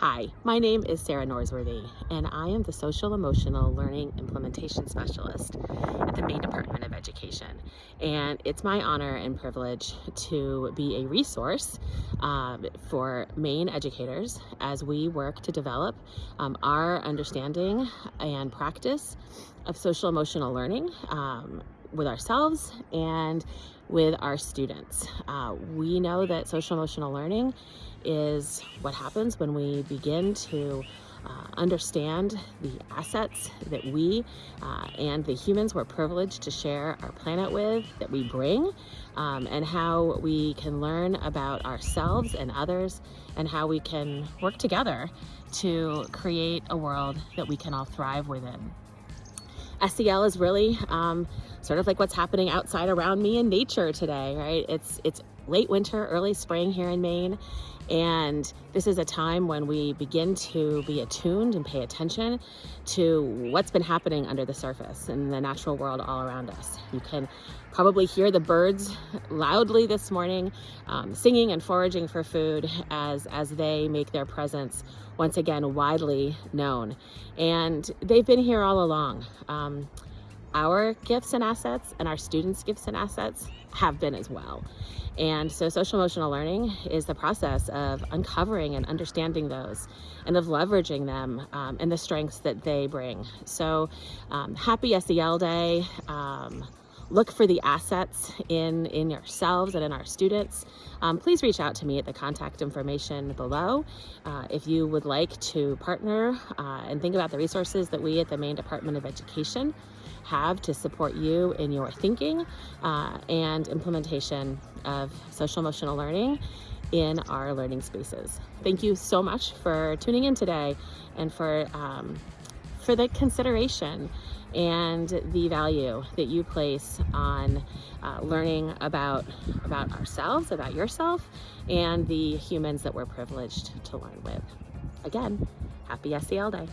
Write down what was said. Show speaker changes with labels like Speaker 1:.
Speaker 1: Hi, my name is Sarah Norsworthy, and I am the Social Emotional Learning Implementation Specialist at the Maine Department of Education. And it's my honor and privilege to be a resource um, for Maine educators as we work to develop um, our understanding and practice of social emotional learning um, with ourselves and with our students. Uh, we know that social emotional learning is what happens when we begin to uh, understand the assets that we uh, and the humans we're privileged to share our planet with, that we bring, um, and how we can learn about ourselves and others, and how we can work together to create a world that we can all thrive within. SEL is really um, sort of like what's happening outside around me in nature today, right? It's, it's late winter, early spring here in Maine. And this is a time when we begin to be attuned and pay attention to what's been happening under the surface in the natural world all around us. You can probably hear the birds loudly this morning, um, singing and foraging for food as, as they make their presence once again widely known. And they've been here all along. Um, our gifts and assets and our students' gifts and assets have been as well. And so social emotional learning is the process of uncovering and understanding those and of leveraging them um, and the strengths that they bring. So um, happy SEL Day. Um, look for the assets in, in yourselves and in our students. Um, please reach out to me at the contact information below uh, if you would like to partner uh, and think about the resources that we at the Maine Department of Education have to support you in your thinking uh, and implementation of social emotional learning in our learning spaces. Thank you so much for tuning in today and for um, for the consideration and the value that you place on uh, learning about about ourselves, about yourself, and the humans that we're privileged to learn with. Again, happy SEL Day.